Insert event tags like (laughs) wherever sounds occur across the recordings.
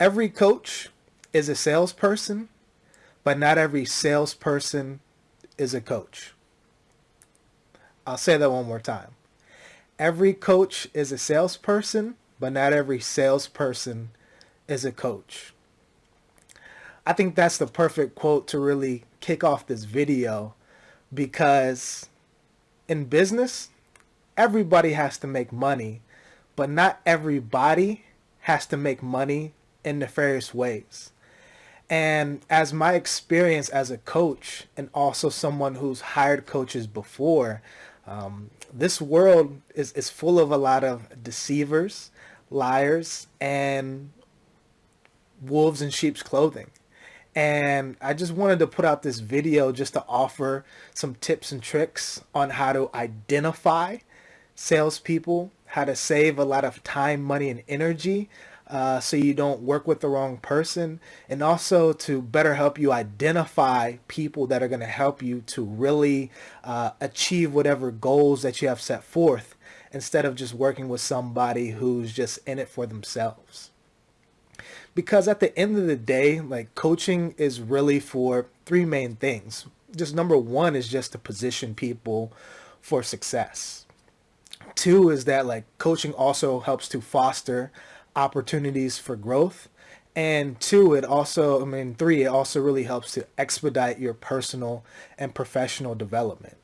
Every coach is a salesperson, but not every salesperson is a coach. I'll say that one more time. Every coach is a salesperson, but not every salesperson is a coach. I think that's the perfect quote to really kick off this video because in business, everybody has to make money, but not everybody has to make money in nefarious ways. And as my experience as a coach and also someone who's hired coaches before, um, this world is, is full of a lot of deceivers, liars, and wolves in sheep's clothing. And I just wanted to put out this video just to offer some tips and tricks on how to identify salespeople, how to save a lot of time, money, and energy uh, so you don't work with the wrong person, and also to better help you identify people that are going to help you to really uh, achieve whatever goals that you have set forth instead of just working with somebody who's just in it for themselves. Because at the end of the day, like coaching is really for three main things. Just number one is just to position people for success. Two is that like coaching also helps to foster opportunities for growth. And two, it also, I mean, three, it also really helps to expedite your personal and professional development.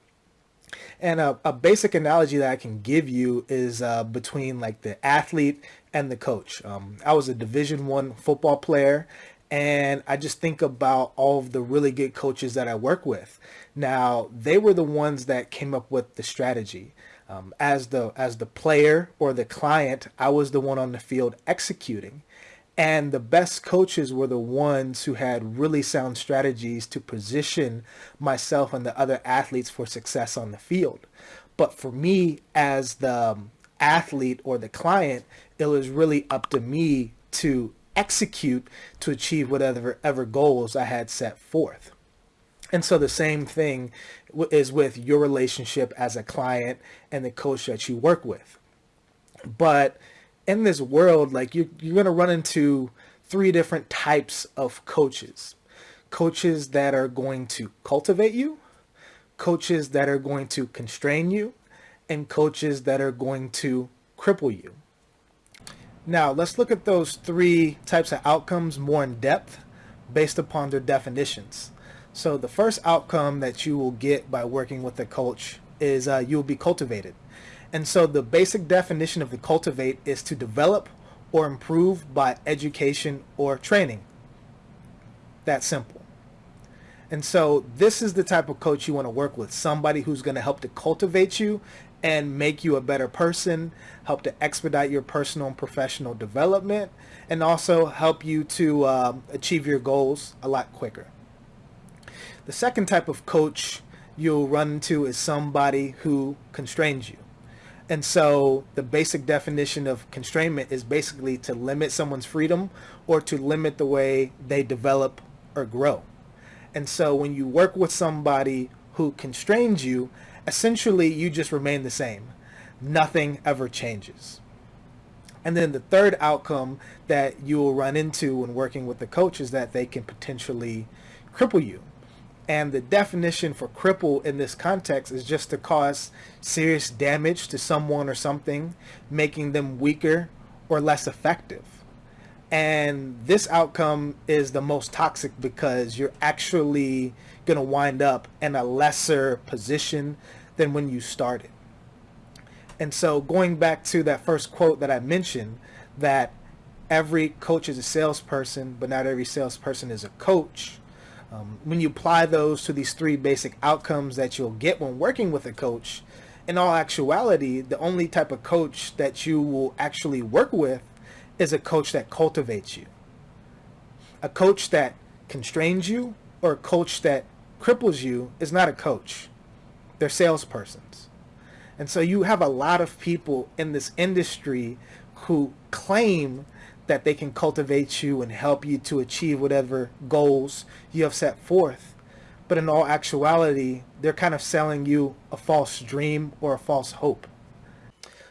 And a, a basic analogy that I can give you is uh, between like the athlete and the coach. Um, I was a Division One football player, and I just think about all of the really good coaches that I work with. Now, they were the ones that came up with the strategy. Um, as the as the player or the client, I was the one on the field executing. And the best coaches were the ones who had really sound strategies to position myself and the other athletes for success on the field. But for me as the um, athlete or the client, it was really up to me to execute to achieve whatever ever goals I had set forth. And so the same thing is with your relationship as a client and the coach that you work with. But in this world, like you, you're going to run into three different types of coaches. Coaches that are going to cultivate you, coaches that are going to constrain you, and coaches that are going to cripple you. Now, let's look at those three types of outcomes more in depth based upon their definitions. So the first outcome that you will get by working with a coach is uh, you will be cultivated. And so the basic definition of the cultivate is to develop or improve by education or training. That simple. And so this is the type of coach you want to work with. Somebody who's going to help to cultivate you and make you a better person, help to expedite your personal and professional development, and also help you to um, achieve your goals a lot quicker. The second type of coach you'll run into is somebody who constrains you. And so the basic definition of constrainment is basically to limit someone's freedom or to limit the way they develop or grow. And so when you work with somebody who constrains you, essentially you just remain the same. Nothing ever changes. And then the third outcome that you will run into when working with the coach is that they can potentially cripple you. And the definition for cripple in this context is just to cause serious damage to someone or something, making them weaker or less effective. And this outcome is the most toxic because you're actually going to wind up in a lesser position than when you started. And so going back to that first quote that I mentioned, that every coach is a salesperson, but not every salesperson is a coach um, when you apply those to these three basic outcomes that you'll get when working with a coach, in all actuality, the only type of coach that you will actually work with is a coach that cultivates you. A coach that constrains you or a coach that cripples you is not a coach. They're salespersons. And so you have a lot of people in this industry who claim that they can cultivate you and help you to achieve whatever goals you have set forth. But in all actuality, they're kind of selling you a false dream or a false hope.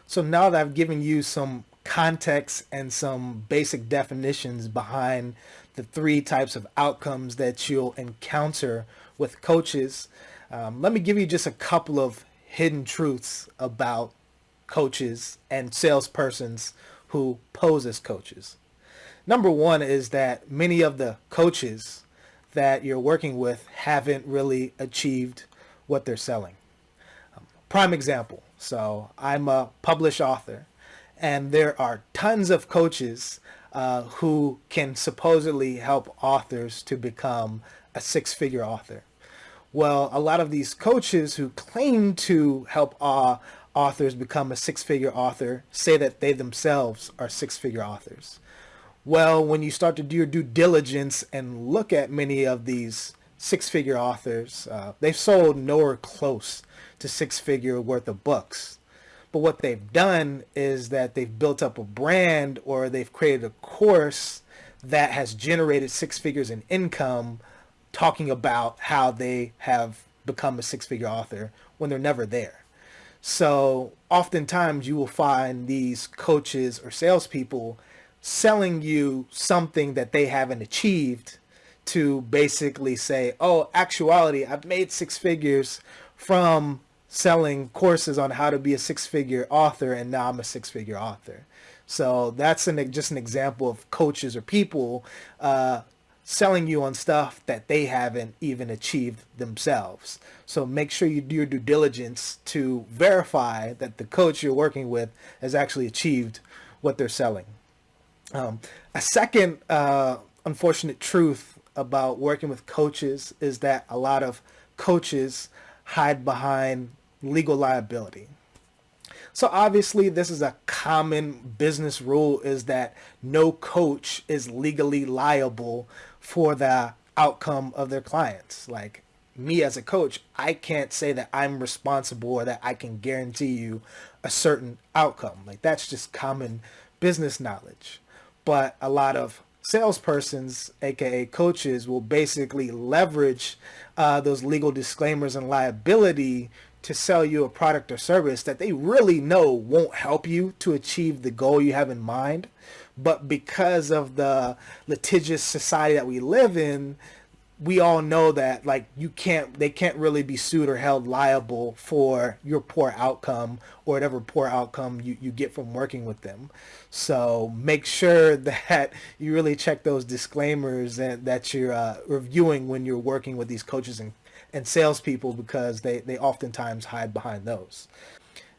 So now that I've given you some context and some basic definitions behind the three types of outcomes that you'll encounter with coaches. Um, let me give you just a couple of hidden truths about coaches and salespersons who pose as coaches. Number one is that many of the coaches that you're working with haven't really achieved what they're selling. Um, prime example. So I'm a published author and there are tons of coaches uh, who can supposedly help authors to become a six-figure author. Well, a lot of these coaches who claim to help uh, authors become a six-figure author say that they themselves are six-figure authors. Well, when you start to do your due diligence and look at many of these six-figure authors, uh, they've sold nowhere close to six-figure worth of books. But what they've done is that they've built up a brand or they've created a course that has generated six figures in income talking about how they have become a six-figure author when they're never there. So oftentimes you will find these coaches or salespeople selling you something that they haven't achieved to basically say, oh, actuality, I've made six figures from selling courses on how to be a six-figure author and now I'm a six-figure author. So that's an, just an example of coaches or people uh, selling you on stuff that they haven't even achieved themselves. So make sure you do your due diligence to verify that the coach you're working with has actually achieved what they're selling. Um, a second uh, unfortunate truth about working with coaches is that a lot of coaches hide behind legal liability. So obviously this is a common business rule is that no coach is legally liable for the outcome of their clients. Like me as a coach, I can't say that I'm responsible or that I can guarantee you a certain outcome. Like that's just common business knowledge. But a lot of salespersons, aka coaches, will basically leverage uh, those legal disclaimers and liability to sell you a product or service that they really know won't help you to achieve the goal you have in mind but because of the litigious society that we live in, we all know that like you can't they can't really be sued or held liable for your poor outcome or whatever poor outcome you, you get from working with them. So make sure (laughs) that you really check those disclaimers and that you're uh, reviewing when you're working with these coaches and, and salespeople because they, they oftentimes hide behind those.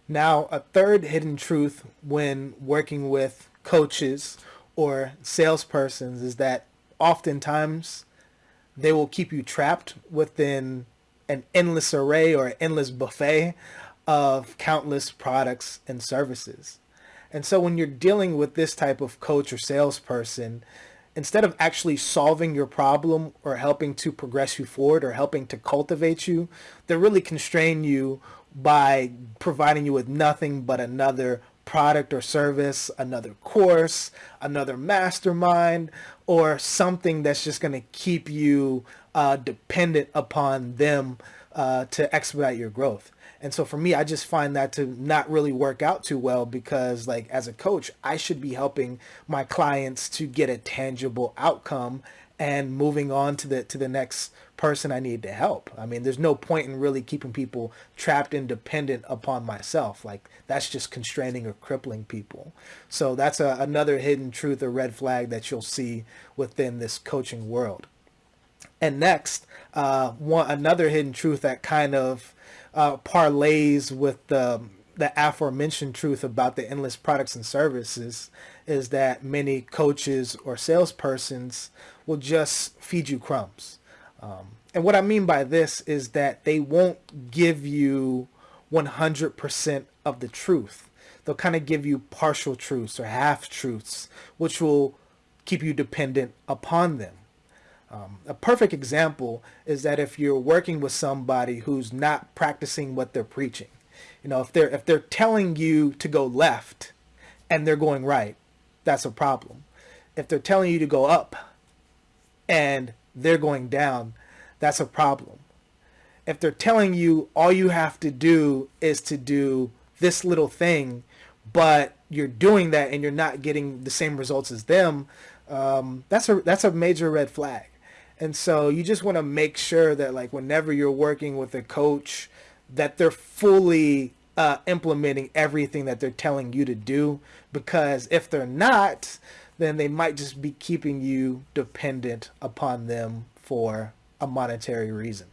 Now a third hidden truth when working with coaches or salespersons is that oftentimes they will keep you trapped within an endless array or endless buffet of countless products and services. And so when you're dealing with this type of coach or salesperson, instead of actually solving your problem or helping to progress you forward or helping to cultivate you, they really constrain you by providing you with nothing but another product or service, another course, another mastermind, or something that's just going to keep you uh, dependent upon them uh, to expedite your growth. And so for me, I just find that to not really work out too well because like as a coach, I should be helping my clients to get a tangible outcome and moving on to the to the next person I need to help. I mean, there's no point in really keeping people trapped and dependent upon myself. Like that's just constraining or crippling people. So that's a, another hidden truth or red flag that you'll see within this coaching world. And next, uh, one another hidden truth that kind of uh, parlays with the the aforementioned truth about the endless products and services is that many coaches or salespersons will just feed you crumbs. Um, and what I mean by this is that they won't give you 100% of the truth. They'll kind of give you partial truths or half truths, which will keep you dependent upon them. Um, a perfect example is that if you're working with somebody who's not practicing what they're preaching, you know, if they're if they're telling you to go left and they're going right, that's a problem. If they're telling you to go up and they're going down, that's a problem. If they're telling you all you have to do is to do this little thing, but you're doing that and you're not getting the same results as them, um, that's a that's a major red flag. And so you just want to make sure that like whenever you're working with a coach, that they're fully uh, implementing everything that they're telling you to do. Because if they're not, then they might just be keeping you dependent upon them for a monetary reason.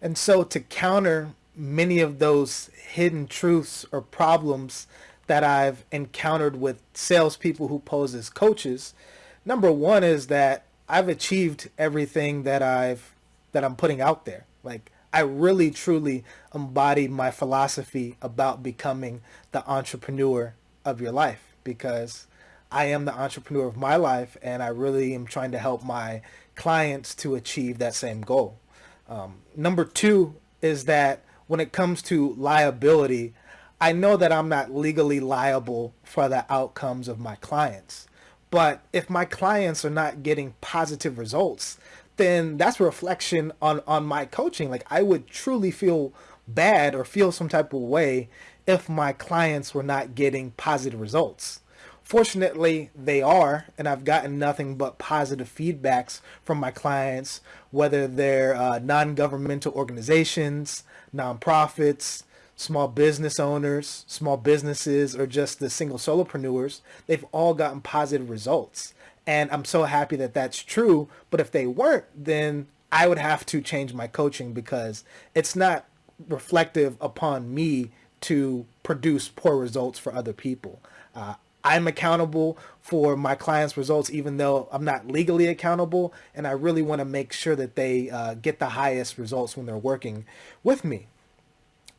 And so to counter many of those hidden truths or problems that I've encountered with salespeople who pose as coaches, number one is that I've achieved everything that I've that I'm putting out there. Like I really truly embody my philosophy about becoming the entrepreneur of your life because I am the entrepreneur of my life and I really am trying to help my clients to achieve that same goal. Um, number two is that when it comes to liability, I know that I'm not legally liable for the outcomes of my clients. But if my clients are not getting positive results, then that's a reflection on, on my coaching. Like I would truly feel bad or feel some type of way if my clients were not getting positive results. Fortunately, they are, and I've gotten nothing but positive feedbacks from my clients, whether they're uh, non-governmental organizations, nonprofits, small business owners, small businesses, or just the single solopreneurs. They've all gotten positive results. And I'm so happy that that's true. But if they weren't, then I would have to change my coaching because it's not reflective upon me to produce poor results for other people. Uh, I'm accountable for my clients' results, even though I'm not legally accountable. And I really want to make sure that they uh, get the highest results when they're working with me.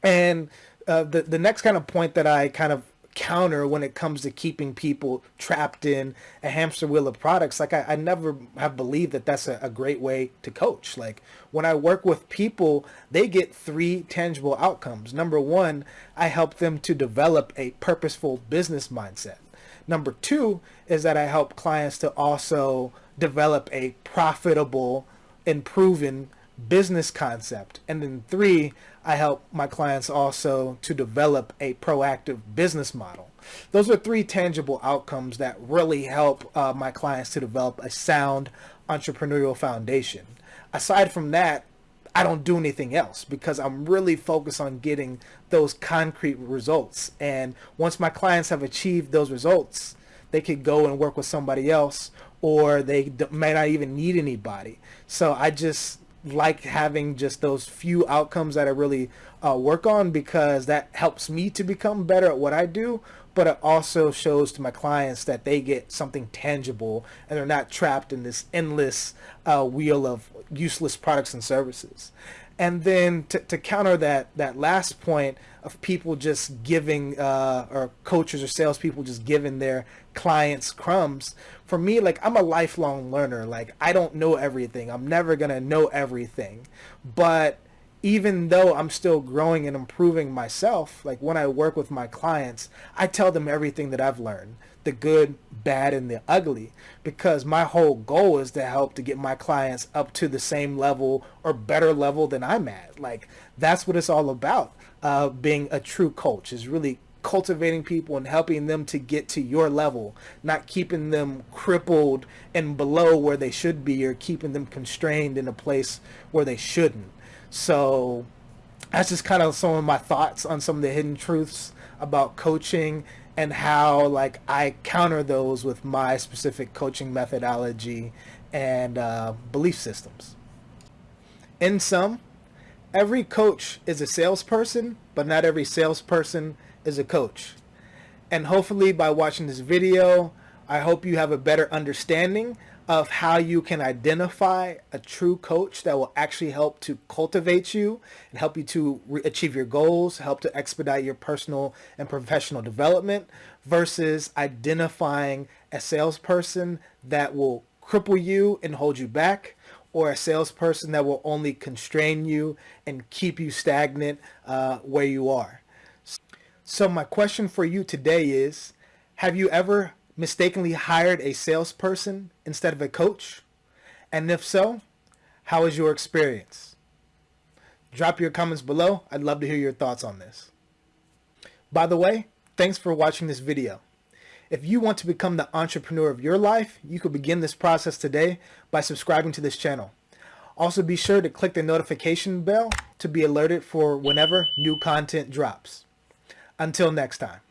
And uh, the, the next kind of point that I kind of counter when it comes to keeping people trapped in a hamster wheel of products. Like I, I never have believed that that's a, a, great way to coach. Like when I work with people, they get three tangible outcomes. Number one, I help them to develop a purposeful business mindset. Number two is that I help clients to also develop a profitable and proven business concept. And then three, I help my clients also to develop a proactive business model. Those are three tangible outcomes that really help uh, my clients to develop a sound entrepreneurial foundation. Aside from that, I don't do anything else because I'm really focused on getting those concrete results. And once my clients have achieved those results, they could go and work with somebody else or they may not even need anybody. So I just like having just those few outcomes that I really uh, work on because that helps me to become better at what I do but it also shows to my clients that they get something tangible and they're not trapped in this endless uh, wheel of useless products and services. And then to, to counter that that last point of people just giving uh, or coaches or salespeople just giving their clients crumbs, for me, like I'm a lifelong learner. Like I don't know everything. I'm never gonna know everything, but even though I'm still growing and improving myself, like when I work with my clients, I tell them everything that I've learned, the good, bad, and the ugly, because my whole goal is to help to get my clients up to the same level or better level than I'm at. Like that's what it's all about. Uh, being a true coach is really cultivating people and helping them to get to your level, not keeping them crippled and below where they should be or keeping them constrained in a place where they shouldn't. So that's just kind of some of my thoughts on some of the hidden truths about coaching and how like I counter those with my specific coaching methodology and uh, belief systems. In sum, every coach is a salesperson, but not every salesperson is a coach. And hopefully by watching this video, I hope you have a better understanding of how you can identify a true coach that will actually help to cultivate you and help you to achieve your goals, help to expedite your personal and professional development versus identifying a salesperson that will cripple you and hold you back or a salesperson that will only constrain you and keep you stagnant uh, where you are. So my question for you today is, have you ever mistakenly hired a salesperson instead of a coach? And if so, how was your experience? Drop your comments below. I'd love to hear your thoughts on this. By the way, Thanks for watching this video. If you want to become the entrepreneur of your life, you could begin this process today by subscribing to this channel. Also be sure to click the notification bell to be alerted for whenever new content drops. Until next time.